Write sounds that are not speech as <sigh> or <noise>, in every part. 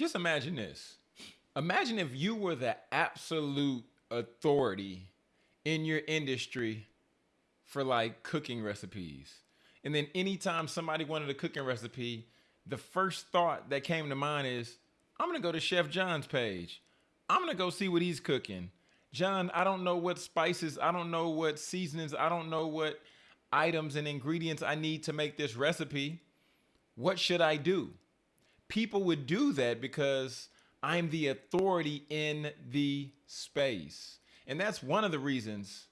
just imagine this. Imagine if you were the absolute authority in your industry for like cooking recipes. And then anytime somebody wanted a cooking recipe, the first thought that came to mind is, I'm gonna go to Chef John's page. I'm gonna go see what he's cooking. John, I don't know what spices, I don't know what seasonings, I don't know what items and ingredients I need to make this recipe. What should I do? People would do that because I'm the authority in the space. And that's one of the reasons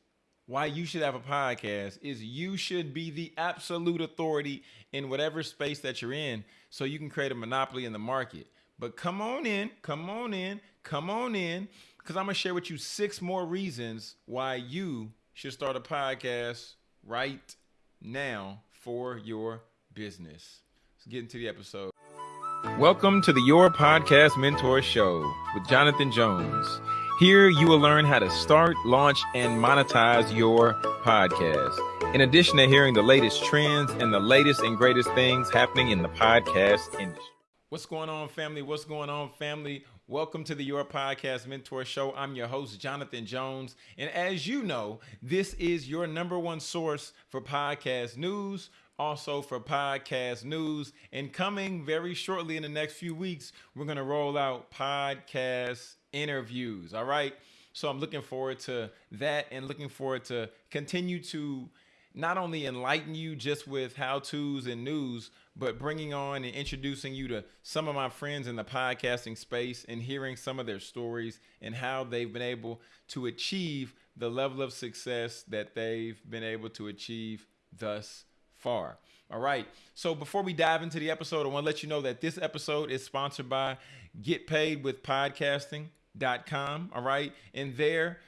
why you should have a podcast is you should be the absolute authority in whatever space that you're in so you can create a monopoly in the market. But come on in, come on in, come on in because I'm going to share with you six more reasons why you should start a podcast right now for your business. Let's get into the episode. Welcome to the Your Podcast Mentor Show with Jonathan Jones. Here you will learn how to start, launch, and monetize your podcast. In addition to hearing the latest trends and the latest and greatest things happening in the podcast industry. What's going on, family? What's going on, family? Welcome to the Your Podcast Mentor Show. I'm your host, Jonathan Jones. And as you know, this is your number one source for podcast news, also for podcast news. And coming very shortly in the next few weeks, we're going to roll out podcast interviews. All right. So I'm looking forward to that and looking forward to continue to not only enlighten you just with how to's and news, but bringing on and introducing you to some of my friends in the podcasting space and hearing some of their stories and how they've been able to achieve the level of success that they've been able to achieve thus far. All right. So before we dive into the episode, I want to let you know that this episode is sponsored by Get Paid with Podcasting.com. All right. And there,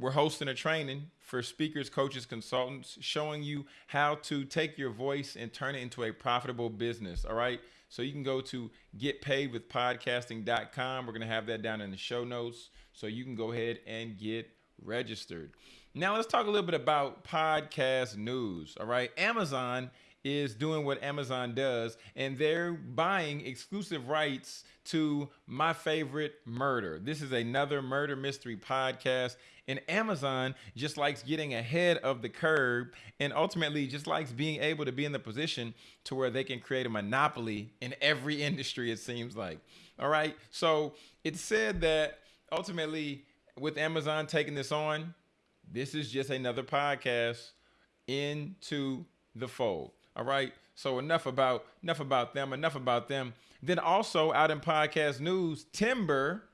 we're hosting a training for speakers, coaches, consultants, showing you how to take your voice and turn it into a profitable business. All right. So you can go to getpaidwithpodcasting.com. We're going to have that down in the show notes. So you can go ahead and get registered. Now let's talk a little bit about podcast news. All right. Amazon is doing what Amazon does, and they're buying exclusive rights to My Favorite Murder. This is another murder mystery podcast, and Amazon just likes getting ahead of the curve and ultimately just likes being able to be in the position to where they can create a monopoly in every <laughs> industry, it seems like. All right. So it's said that ultimately, with Amazon taking this on, this is just another podcast into the fold. All right. So enough about enough about them. Enough about them. Then also out in podcast news, Timber,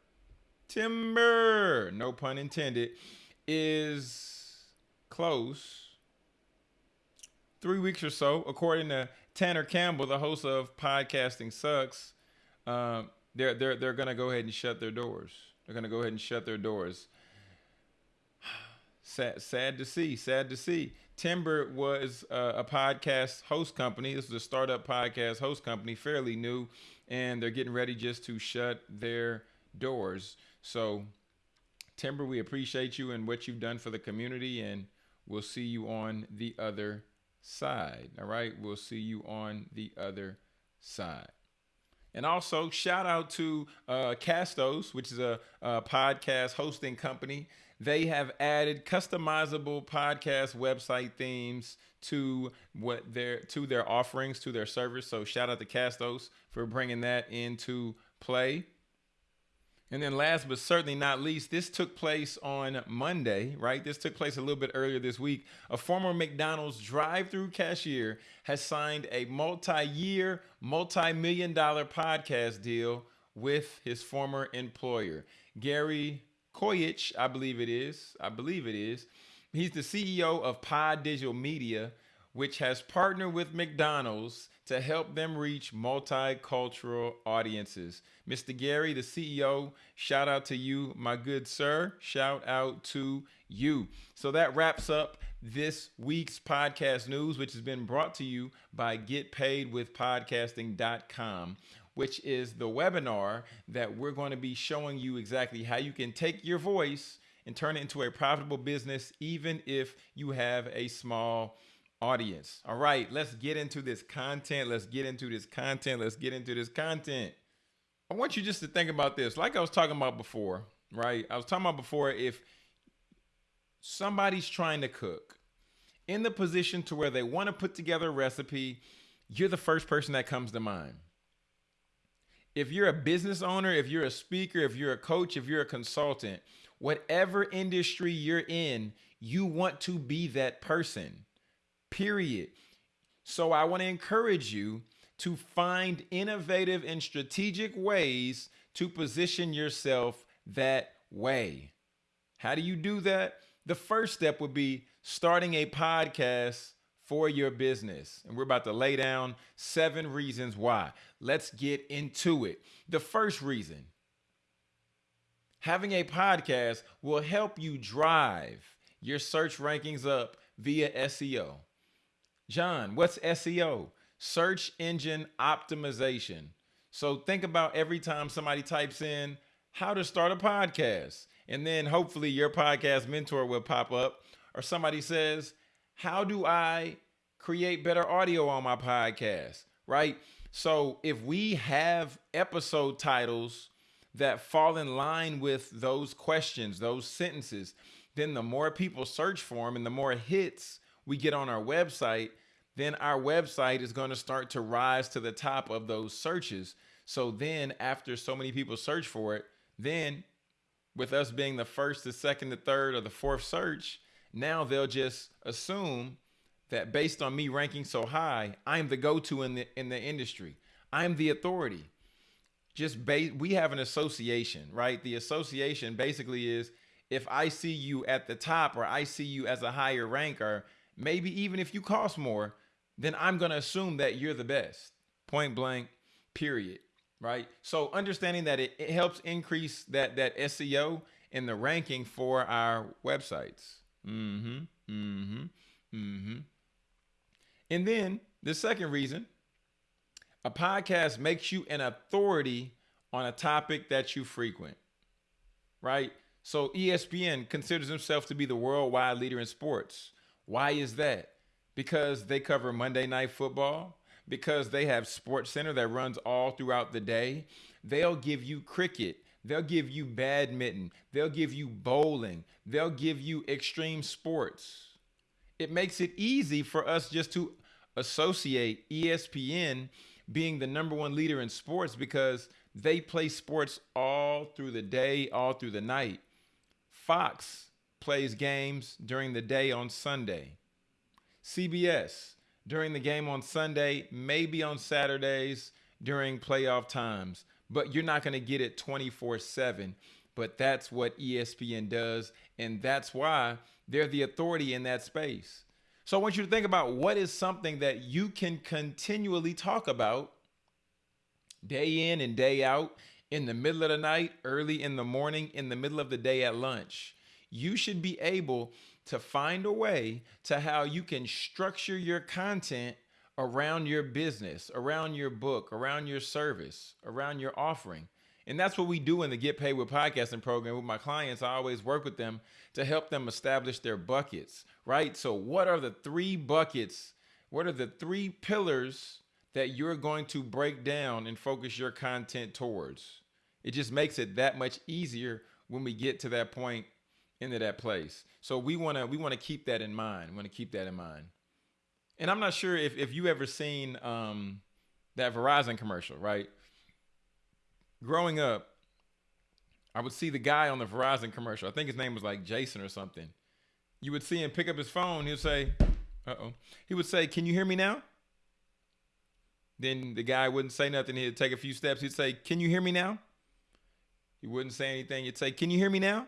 Timber, no pun intended, is close. Three weeks or so, according to Tanner Campbell, the host of Podcasting Sucks. Uh, they're they're they're gonna go ahead and shut their doors. They're gonna go ahead and shut their doors. Sad, sad to see. Sad to see. Timber was uh, a podcast host company. This is a startup podcast host company, fairly new, and they're getting ready just to shut their doors. So, Timber, we appreciate you and what you've done for the community, and we'll see you on the other side. All right, we'll see you on the other side. And also, shout out to uh, Castos, which is a, a podcast hosting company they have added customizable podcast website themes to what their to their offerings to their service. So shout out to Castos for bringing that into play. And then last but certainly not least, this took place on Monday, right? This took place a little bit earlier this week. A former McDonald's drive-through cashier has signed a multi-year, multi-million dollar podcast deal with his former employer. Gary Koyich, I believe it is. I believe it is. He's the CEO of Pod Digital Media, which has partnered with McDonald's to help them reach multicultural audiences. Mr. Gary, the CEO, shout out to you, my good sir. Shout out to you. So that wraps up this week's podcast news, which has been brought to you by getpaidwithpodcasting.com which is the webinar that we're going to be showing you exactly how you can take your voice and turn it into a profitable business, even if you have a small audience. All right, let's get into this content. Let's get into this content. Let's get into this content. I want you just to think about this. Like I was talking about before, right? I was talking about before if somebody's trying to cook in the position to where they want to put together a recipe, you're the first person that comes to mind. If you're a business owner, if you're a speaker, if you're a coach, if you're a consultant, whatever industry you're in, you want to be that person. Period. So I want to encourage you to find innovative and strategic ways to position yourself that way. How do you do that? The first step would be starting a podcast for your business. And we're about to lay down seven reasons why. Let's get into it. The first reason having a podcast will help you drive your search rankings up via SEO. John, what's SEO? Search engine optimization. So think about every time somebody types in how to start a podcast, and then hopefully your podcast mentor will pop up, or somebody says, How do I create better audio on my podcast? Right? So if we have episode titles that fall in line with those questions, those sentences, then the more people search for them and the more hits we get on our website, then our website is going to start to rise to the top of those searches. So then, after so many people search for it, then with us being the first, the second, the third, or the fourth search, now they'll just assume that based on me ranking so high, I'm the go-to in the in the industry. I'm the authority. Just base we have an association, right? The association basically is if I see you at the top or I see you as a higher ranker, maybe even if you cost more, then I'm going to assume that you're the best. Point blank, period. Right? So understanding that it, it helps increase that that SEO and the ranking for our websites. Mm-hmm. Mm-hmm. Mm-hmm. And then the second reason, a podcast makes you an authority on a topic that you frequent. Right? So ESPN considers himself to be the worldwide leader in sports. Why is that? Because they cover Monday Night Football, because they have Sports Center that runs all throughout the day. They'll give you cricket, they'll give you badminton, they'll give you bowling, they'll give you extreme sports. It makes it easy for us just to associate ESPN being the number one leader in sports because they play sports all through the day, all through the night. Fox plays games during the day on Sunday. CBS during the game on Sunday, maybe on Saturdays during playoff times, but you're not going to get it 24 7. But that's what ESPN does. And that's why they're the authority in that space. So I want you to think about what is something that you can continually talk about day in and day out in the middle of the night, early in the morning, in the middle of the day at lunch. You should be able to find a way to how you can structure your content around your business, around your book, around your service, around your offering. And that's what we do in the Get Paid with Podcasting program with my clients. I always work with them to help them establish their buckets, right? So, what are the three buckets? What are the three pillars that you're going to break down and focus your content towards? It just makes it that much easier when we get to that point into that place. So we want to we want to keep that in mind. We want to keep that in mind. And I'm not sure if if you ever seen um, that Verizon commercial, right? Growing up, I would see the guy on the Verizon commercial. I think his name was like Jason or something. You would see him pick up his phone. He would say, "Uh oh." He would say, "Can you hear me now?" Then the guy wouldn't say nothing. He'd take a few steps. He'd say, "Can you hear me now?" He wouldn't say anything. He'd say, Can you hear me now?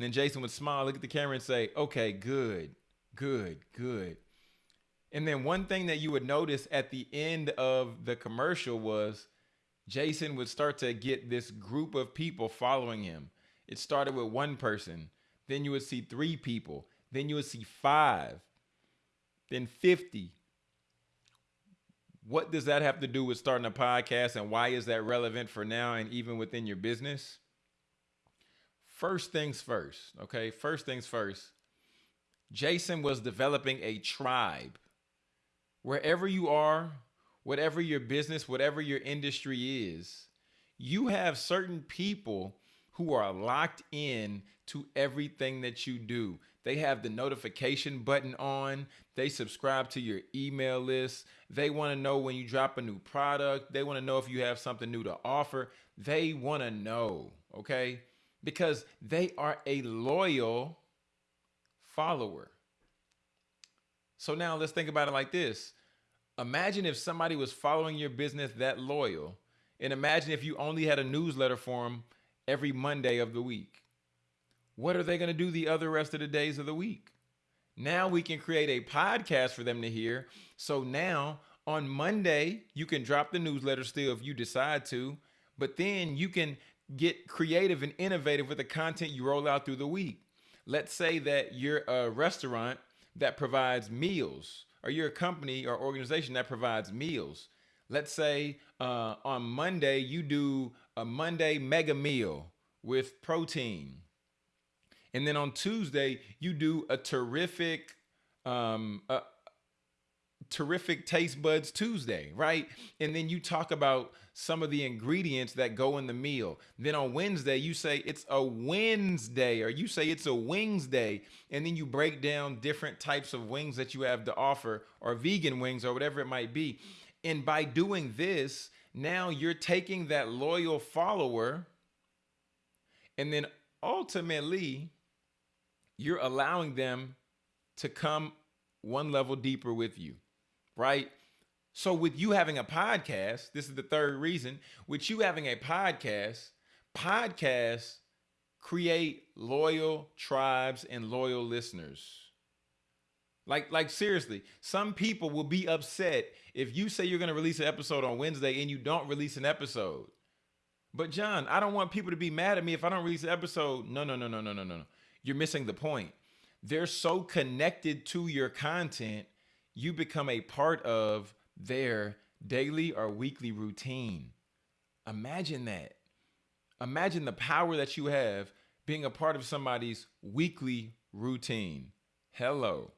And then Jason would smile, look at the camera, and say, Okay, good, good, good. And then one thing that you would notice at the end of the commercial was Jason would start to get this group of people following him. It started with one person, then you would see three people, then you would see five, then 50. What does that have to do with starting a podcast and why is that relevant for now and even within your business? First things first, okay? First things first. Jason was developing a tribe. Wherever you are, whatever your business, whatever your industry is, you have certain people who are locked in to everything that you do. They have the notification button on. They subscribe to your email list. They want to know when you drop a new product. They want to know if you have something new to offer. They want to know, okay? Because they are a loyal follower. So now let's think about it like this. Imagine if somebody was following your business that loyal, and imagine if you only had a newsletter for them every Monday of the week. What are they going to do the other rest of the days of the week? Now we can create a podcast for them to hear. So now on Monday, you can drop the newsletter still if you decide to, but then you can get creative and innovative with the content you roll out through the week. Let's say that you're a restaurant that provides meals, or you're a company or organization that provides meals. Let's say uh, on Monday, you do a Monday mega meal with protein. And then on Tuesday, you do a terrific, um, a, terrific taste buds Tuesday, right? And then you talk about some of the ingredients that go in the meal. Then on Wednesday, you say it's a Wednesday, or you say it's a wings day. And then you break down different types of wings that you have to offer, or vegan wings, or whatever it might be. And by doing this, now you're taking that loyal follower, and then ultimately, you're allowing them to come one level deeper with you, right? So, with you having a podcast, this is the third reason, with you having a podcast, podcasts create loyal tribes and loyal listeners. Like, like seriously, some people will be upset if you say you're going to release an episode on Wednesday and you don't release an episode. But John, I don't want people to be mad at me if I don't release an episode. No, no, no, no, no, no, no. You're missing the point. They're so connected to your content, you become a part of their daily or weekly routine. Imagine that. Imagine the power that you have being a part of somebody's weekly routine. Hello.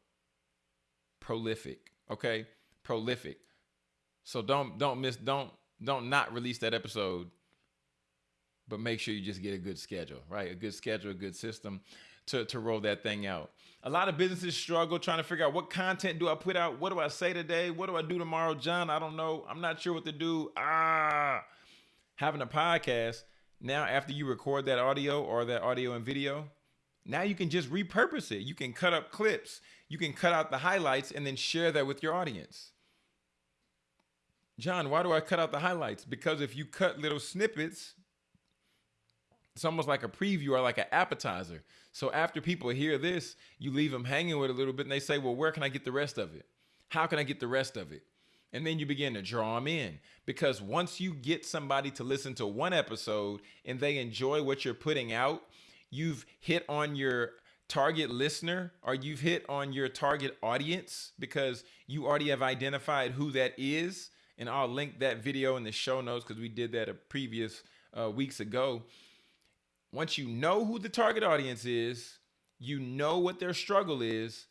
Prolific, okay? Prolific. So don't don't miss don't don't not release that episode but make sure you just get a good schedule, right? A good schedule, a good system to, to roll that thing out. A lot of businesses struggle trying to figure out what content do I put out? What do I say today? What do I do tomorrow? John, I don't know. I'm not sure what to do. Ah, having a podcast now, after you record that audio or that audio and video, now you can just repurpose it. You can cut up clips, you can cut out the highlights and then share that with your audience. John, why do I cut out the highlights? Because if you cut little snippets, it's almost like a preview or like an appetizer. So after people hear this, you leave them hanging with a little bit and they say, well, where can I get the rest of it? How can I get the rest of it? And then you begin to draw them in because once you get somebody to listen to one episode and they enjoy what you're putting out, you've hit on your target listener or you've hit on your target audience because you already have identified who that is. And I'll link that video in the show notes because we did that a previous uh, weeks ago once you know who the target audience is, you know what their struggle is,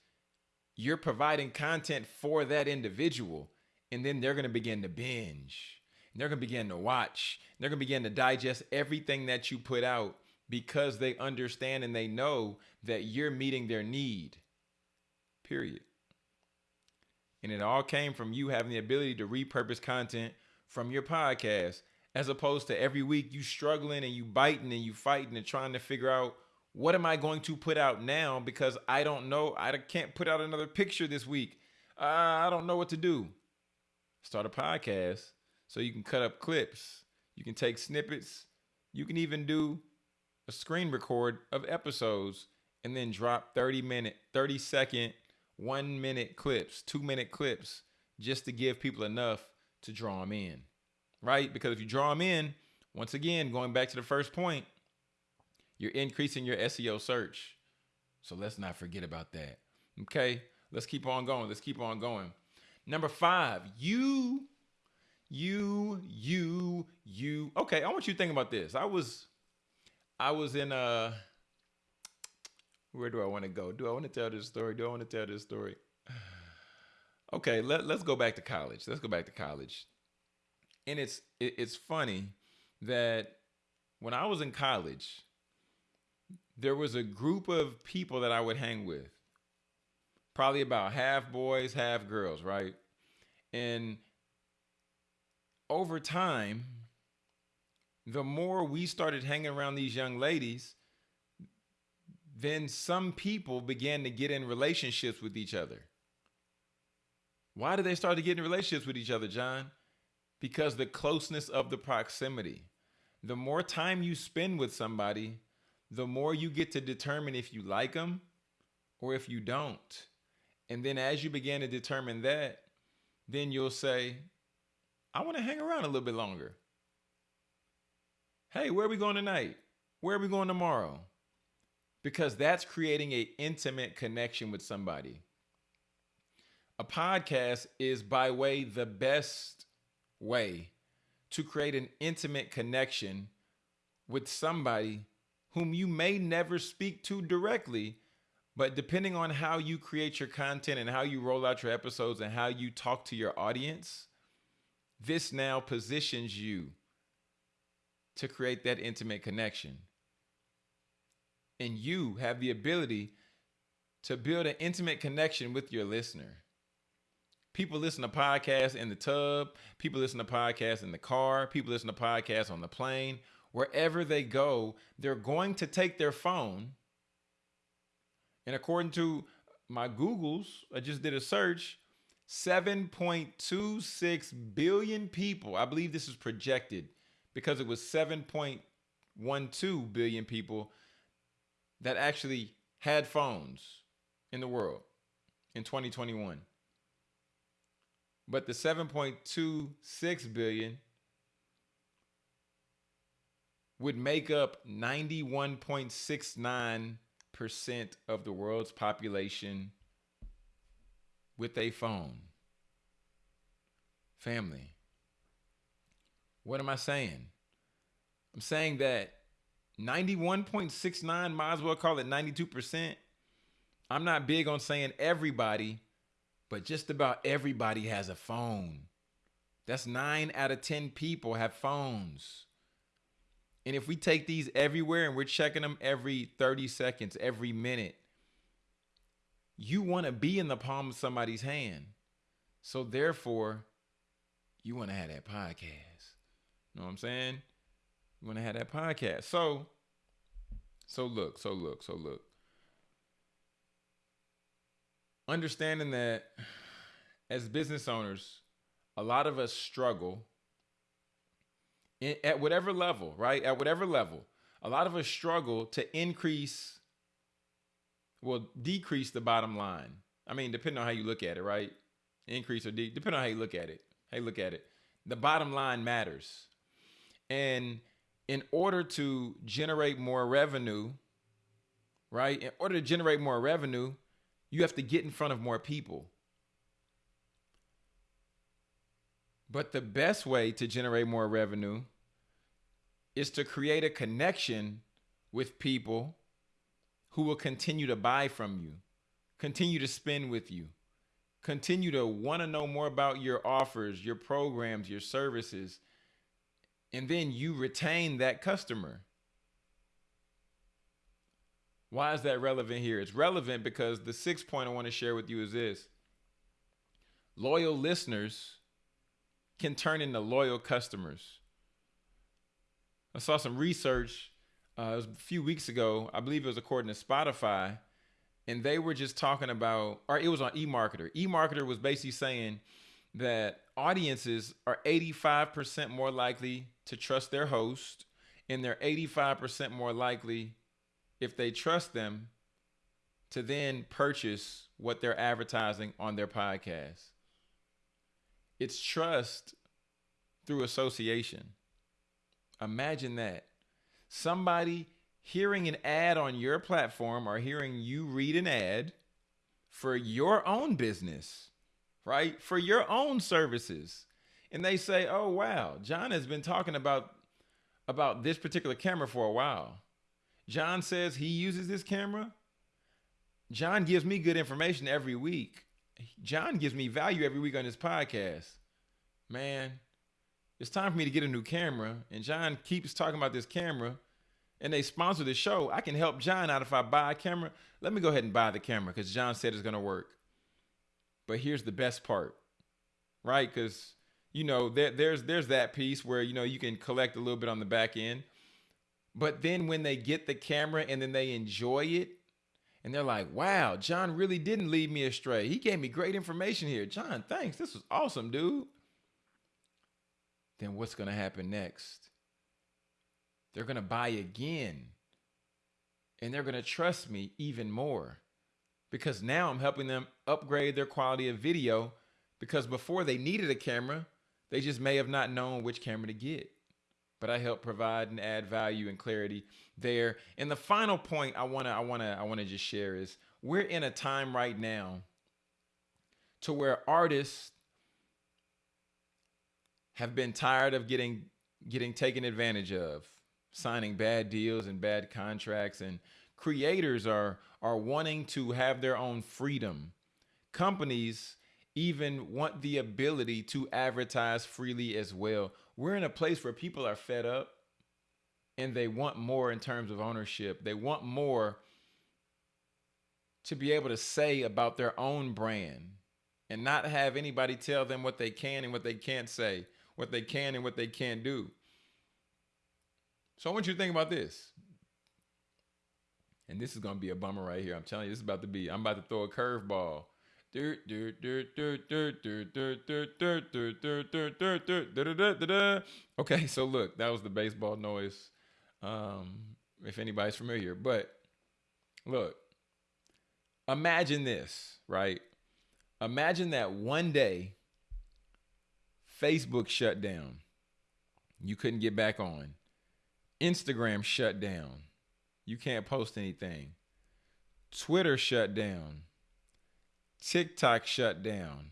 you're providing content for that individual. And then they're going to begin to binge. they're going to begin to watch. They're going to begin to digest everything that you put out because they understand and they know that you're meeting their need. Period. And it all came from you having the ability to repurpose content from your podcast as opposed to every week you struggling and you biting and you fighting and trying to figure out what am I going to put out now because I don't know. I can't put out another picture this week. Uh, I don't know what to do. Start a podcast so you can cut up clips. You can take snippets. You can even do a screen record of episodes and then drop 30 minute, 30 second, one minute clips, two minute clips just to give people enough to draw them in right? Because if you draw them in, once again, going back to the first point, you're increasing your SEO search. So let's not forget about that. Okay, let's keep on going. Let's keep on going. Number five, you, you, you, you. Okay, I want you to think about this. I was, I was in a. Uh, where do I want to go? Do I want to tell this story? Do I want to tell this story? <sighs> Okay, let, let's go back to college. Let's go back to college and it's it's funny that when I was in college, there was a group of people that I would hang with. Probably about half boys, half girls, right? And over time, the more we started hanging around these young ladies, then some people began to get in relationships with each other. Why did they start to get in relationships with each other, John? Because the closeness of the proximity. The more time you spend with somebody, the more you get to determine if you like them or if you don't. And then as you begin to determine that, then you'll say, I want to hang around a little bit longer. Hey, where are we going tonight? Where are we going tomorrow? Because that's creating an intimate connection with somebody. A podcast is by way the best way to create an intimate connection with somebody whom you may never speak to directly, but depending on how you create your content and how you roll out your episodes and how you talk to your audience, this now positions you to create that intimate connection. And you have the ability to build an intimate connection with your listener. People listen to podcasts in the tub, people listen to podcasts in the car, people listen to podcasts on the plane. Wherever they go, they're going to take their phone. And according to my Googles, I just did a search 7.26 billion people. I believe this is projected because it was 7.12 billion people that actually had phones in the world in 2021. But the 7.26 billion would make up 91.69% of the world's population with a phone. Family. What am I saying? I'm saying that 91.69, might as well call it 92%. I'm not big on saying everybody, but just about everybody has a phone. That's nine out of 10 people have phones. And if we take these everywhere and we're checking them every 30 seconds, every minute, you want to be in the palm of somebody's hand. So therefore, you want to have that podcast. You know what I'm saying? You want to have that podcast. So, so look, so look, so look. Understanding that as business owners, a lot of us struggle in, at whatever level, right? At whatever level, a lot of us struggle to increase will decrease the bottom line. I mean, depending on how you look at it, right? Increase or de- depending on how you look at it. You look at it. The bottom line matters. And in order to generate more revenue, right? In order to generate more revenue, you have to get in front of more people. But the best way to generate more revenue is to create a connection with people who will continue to buy from you, continue to spend with you, continue to want to know more about your offers, your programs, your services, and then you retain that customer. Why is that relevant here? It's relevant because the sixth point I want to share with you is this loyal listeners can turn into loyal customers. I saw some research uh, it was a few weeks ago. I believe it was according to Spotify, and they were just talking about, or it was on eMarketer. eMarketer was basically saying that audiences are 85% more likely to trust their host, and they're 85% more likely, if they trust them, to then purchase what they're advertising on their podcast. It's trust through association. Imagine that somebody hearing an ad on your platform or hearing you read an ad for your own business, right? For your own services. And they say, "Oh wow, John has been talking about about this particular camera for a while. John says he uses this camera. John gives me good information every week. John gives me value every week on his podcast. Man, it's time for me to get a new camera. And John keeps talking about this camera and they sponsor the show. I can help John out if I buy a camera. Let me go ahead and buy the camera because John said it's going to work. But here's the best part, right? Because you know there, there's there's that piece where you know you can collect a little bit on the back end, but then when they get the camera and then they enjoy it, and they're like, "Wow, John really didn't lead me astray. He gave me great information here. John, thanks. This was awesome, dude." Then what's going to happen next? They're going to buy again. And they're going to trust me even more because now I'm helping them upgrade their quality of video because before they needed a camera, they just may have not known which camera to get. But I help provide and add value and clarity there. And the final point I want to I want to I want to just share is we're in a time right now to where artists have been tired of getting getting taken advantage of signing bad deals and bad contracts and creators are are wanting to have their own freedom companies even want the ability to advertise freely as well we're in a place where people are fed up and they want more in terms of ownership they want more to be able to say about their own brand and not have anybody tell them what they can and what they can't say what they can and what they can't do so I want you to think about this. And this is gonna be a bummer right here. I'm telling you, this is about to be. I'm about to throw a curveball. Okay, so look, that was the baseball noise. Um, if anybody's familiar, but look, imagine this, right? Imagine that one day Facebook shut down. You couldn't get back on. Instagram shut down. You can't post anything. Twitter shut down. TikTok shut down.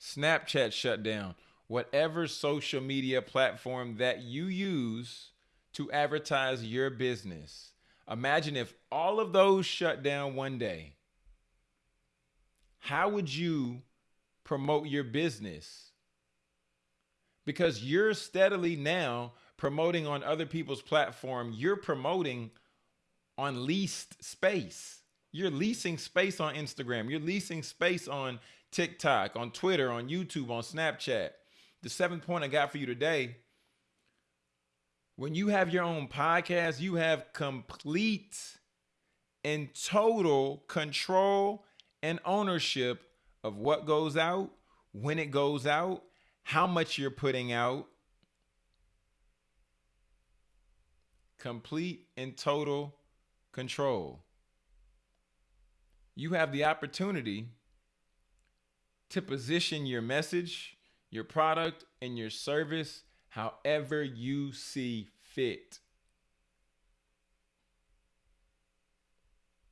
Snapchat shut down. Whatever social media platform that you use to advertise your business. Imagine if all of those shut down one day. How would you promote your business? Because you're steadily now promoting on other people's platform, you're promoting on leased space. You're leasing space on Instagram. You're leasing space on TikTok, on Twitter, on YouTube, on Snapchat. The seventh point I got for you today when you have your own podcast, you have complete and total control and ownership of what goes out, when it goes out, how much you're putting out, complete and total control. You have the opportunity to position your message, your product, and your service however you see fit.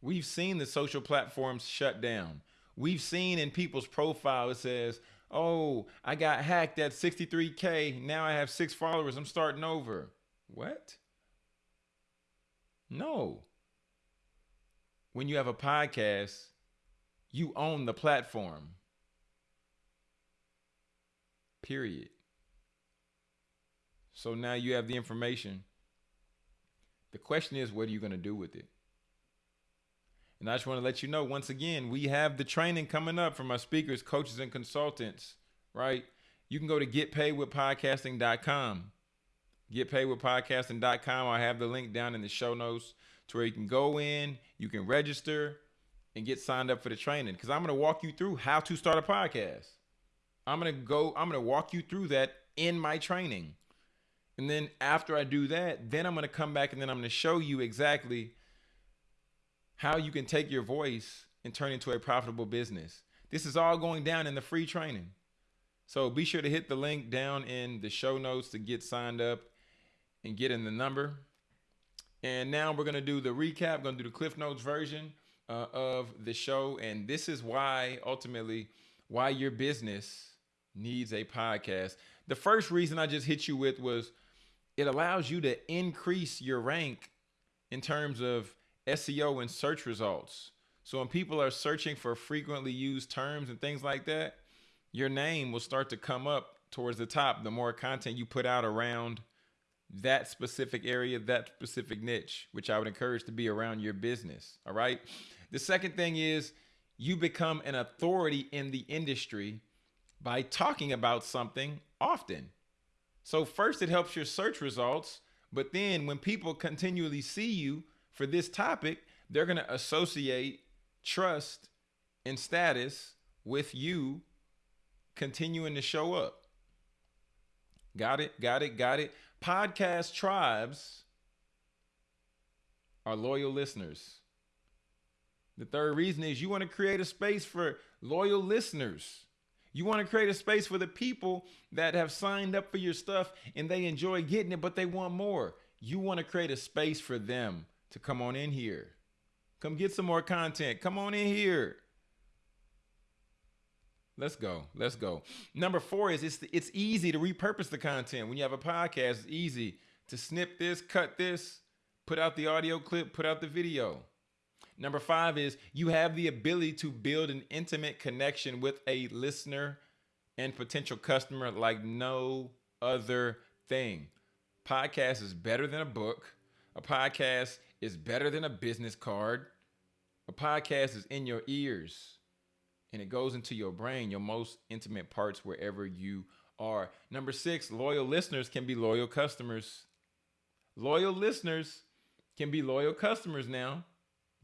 We've seen the social platforms shut down. We've seen in people's profile it says, "Oh, I got hacked at 63k. Now I have 6 followers. I'm starting over." What? No. When you have a podcast, you own the platform. Period. So now you have the information. The question is, what are you going to do with it? And I just want to let you know once again, we have the training coming up from our speakers, coaches, and consultants, right? You can go to getpaidwithpodcasting.com getpaidwithpodcasting.com. I have the link down in the show notes to where you can go in, you can register, and get signed up for the training. Because I'm going to walk you through how to start a podcast. I'm going to go, I'm going to walk you through that in my training. And then after I do that, then I'm going to come back and then I'm going to show you exactly how you can take your voice and turn it into a profitable business. This is all going down in the free training. So be sure to hit the link down in the show notes to get signed up and get in the number. And now we're going to do the recap, going to do the Cliff Notes version uh, of the show. And this is why, ultimately, why your business needs a podcast. The first reason I just hit you with was it allows you to increase your rank in terms of SEO and search results. So when people are searching for frequently used terms and things like that, your name will start to come up towards the top, the more content you put out around that specific area, that specific niche, which I would encourage to be around your business. All right. The second thing is you become an authority in the industry by talking about something often. So, first, it helps your search results, but then when people continually see you for this topic, they're going to associate trust and status with you continuing to show up. Got it? Got it? Got it? Podcast tribes are loyal listeners. The third reason is you want to create a space for loyal listeners. You want to create a space for the people that have signed up for your stuff and they enjoy getting it, but they want more. You want to create a space for them to come on in here. Come get some more content. Come on in here. Let's go. Let's go. Number four is it's it's easy to repurpose the content. When you have a podcast, it's easy to snip this, cut this, put out the audio clip, put out the video. Number five is you have the ability to build an intimate connection with a listener and potential customer like no other thing. Podcast is better than a book. A podcast is better than a business card. A podcast is in your ears and it goes into your brain, your most intimate parts wherever you are. Number six, loyal listeners can be loyal customers. Loyal listeners can be loyal customers now.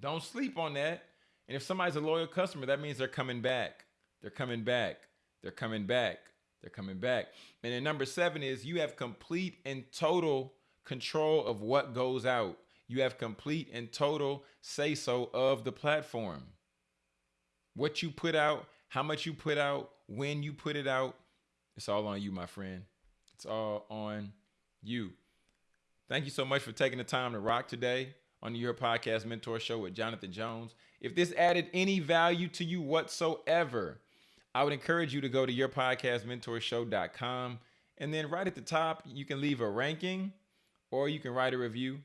Don't sleep on that. And if somebody's a loyal customer, that means they're coming back. They're coming back. They're coming back. They're coming back. And then number seven is you have complete and total control of what goes out. You have complete and total say so of the platform. What you put out, how much you put out, when you put it out, it's all on you, my friend. It's all on you. Thank you so much for taking the time to rock today on your podcast mentor show with Jonathan Jones. If this added any value to you whatsoever, I would encourage you to go to yourpodcastmentorshow.com and then right at the top, you can leave a ranking or you can write a review.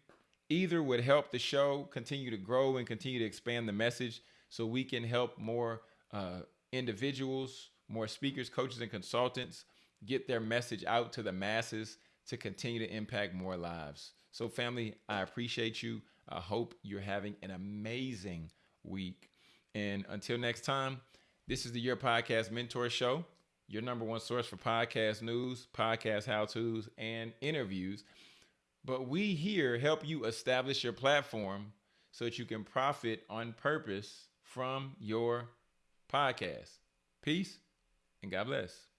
Either would help the show continue to grow and continue to expand the message so we can help more uh, individuals, more speakers, coaches, and consultants get their message out to the masses to continue to impact more lives. So, family, I appreciate you. I hope you're having an amazing week. And until next time, this is the Your Podcast Mentor Show, your number one source for podcast news, podcast how to's, and interviews. But we here help you establish your platform so that you can profit on purpose from your podcast. Peace and God bless.